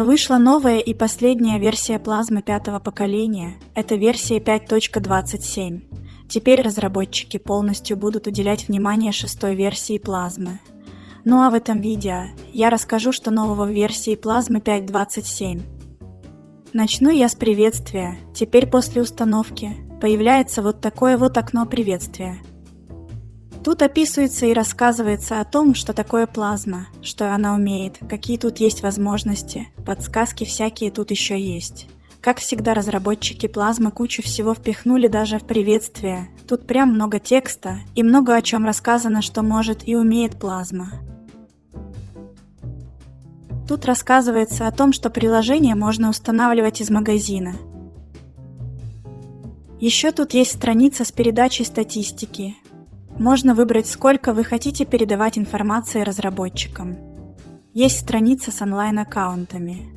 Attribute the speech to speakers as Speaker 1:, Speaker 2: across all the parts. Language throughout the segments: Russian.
Speaker 1: Вышла новая и последняя версия плазмы пятого поколения. Это версия 5.27. Теперь разработчики полностью будут уделять внимание шестой версии плазмы. Ну а в этом видео я расскажу, что нового в версии плазмы 5.27. Начну я с приветствия. Теперь после установки появляется вот такое вот окно приветствия. Тут описывается и рассказывается о том, что такое плазма, что она умеет, какие тут есть возможности, подсказки всякие тут еще есть. Как всегда, разработчики плазмы кучу всего впихнули даже в приветствие. Тут прям много текста и много о чем рассказано, что может и умеет плазма. Тут рассказывается о том, что приложение можно устанавливать из магазина. Еще тут есть страница с передачей статистики, можно выбрать, сколько вы хотите передавать информации разработчикам. Есть страница с онлайн-аккаунтами.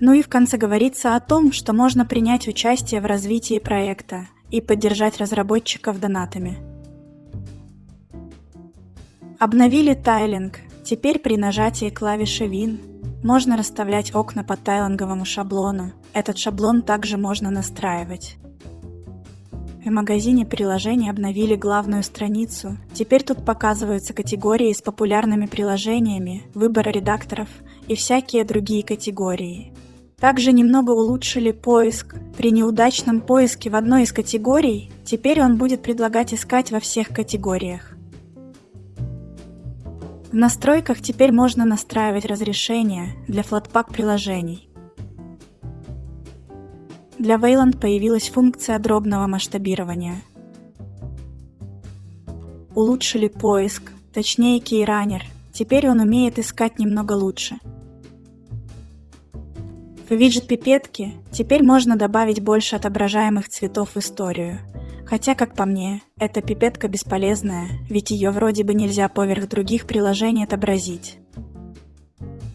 Speaker 1: Ну и в конце говорится о том, что можно принять участие в развитии проекта и поддержать разработчиков донатами. Обновили тайлинг. Теперь при нажатии клавиши Win можно расставлять окна по тайлинговому шаблону. Этот шаблон также можно настраивать. В магазине приложений обновили главную страницу. Теперь тут показываются категории с популярными приложениями, выбор редакторов и всякие другие категории. Также немного улучшили поиск. При неудачном поиске в одной из категорий, теперь он будет предлагать искать во всех категориях. В настройках теперь можно настраивать разрешение для Flatpak приложений. Для Wayland появилась функция дробного масштабирования. Улучшили поиск, точнее кейранер. Теперь он умеет искать немного лучше. В виджет пипетки теперь можно добавить больше отображаемых цветов в историю. Хотя, как по мне, эта пипетка бесполезная, ведь ее вроде бы нельзя поверх других приложений отобразить.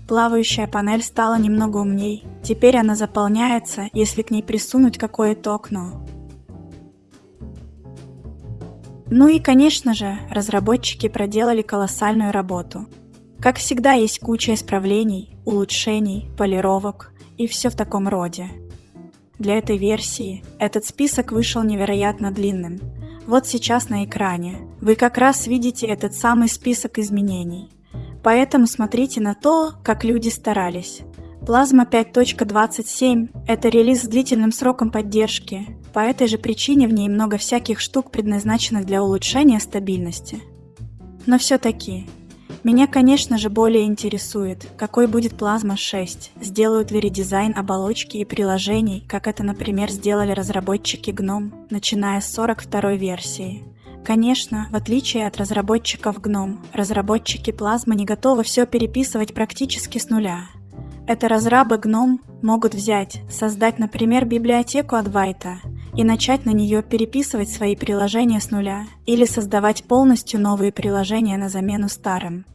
Speaker 1: Плавающая панель стала немного умней. Теперь она заполняется, если к ней присунуть какое-то окно. Ну и, конечно же, разработчики проделали колоссальную работу. Как всегда, есть куча исправлений, улучшений, полировок и все в таком роде. Для этой версии этот список вышел невероятно длинным. Вот сейчас на экране вы как раз видите этот самый список изменений. Поэтому смотрите на то, как люди старались. Плазма 5.27 – это релиз с длительным сроком поддержки. По этой же причине в ней много всяких штук, предназначенных для улучшения стабильности. Но все-таки, меня, конечно же, более интересует, какой будет Плазма 6, сделают ли редизайн оболочки и приложений, как это, например, сделали разработчики GNOME, начиная с 42 версии. Конечно, в отличие от разработчиков GNOME, разработчики Plasma не готовы все переписывать практически с нуля. Это разрабы GNOME могут взять, создать, например, библиотеку от и начать на нее переписывать свои приложения с нуля или создавать полностью новые приложения на замену старым.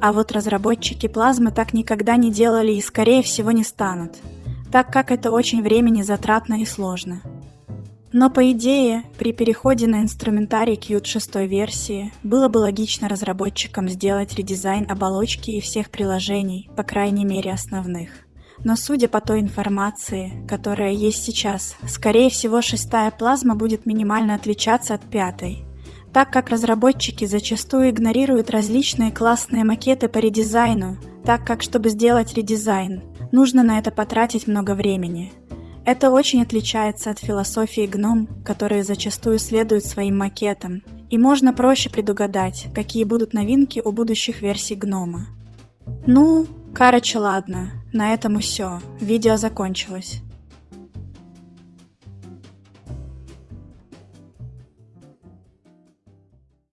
Speaker 1: А вот разработчики Plasma так никогда не делали и скорее всего не станут, так как это очень времени затратно и сложно. Но по идее, при переходе на инструментарий Qt 6 версии, было бы логично разработчикам сделать редизайн оболочки и всех приложений, по крайней мере основных. Но судя по той информации, которая есть сейчас, скорее всего шестая плазма будет минимально отличаться от пятой, так как разработчики зачастую игнорируют различные классные макеты по редизайну, так как чтобы сделать редизайн, нужно на это потратить много времени – это очень отличается от философии гном, которые зачастую следуют своим макетам, и можно проще предугадать, какие будут новинки у будущих версий гнома. Ну, короче, ладно, на этом все, видео закончилось.